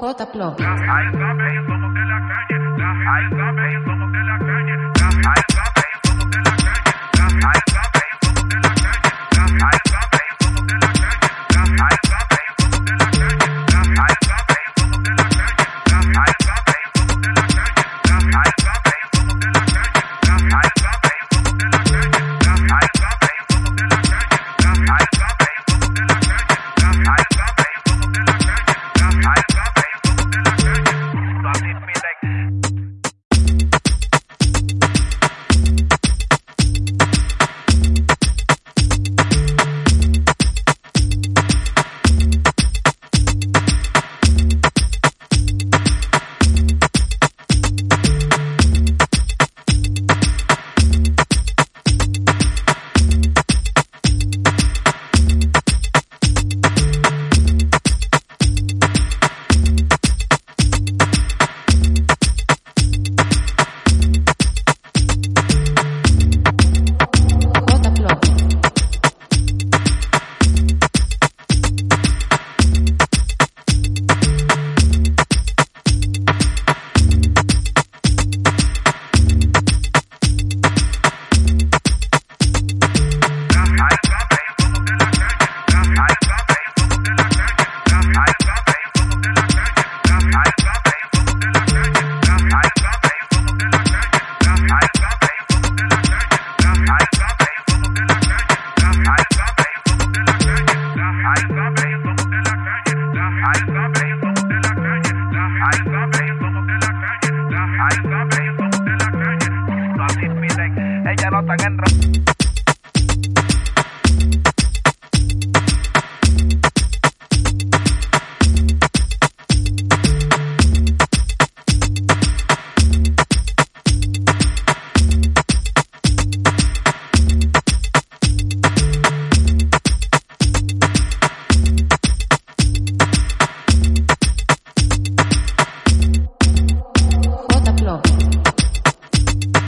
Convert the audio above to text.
J. Plop. Ella no tan entra. J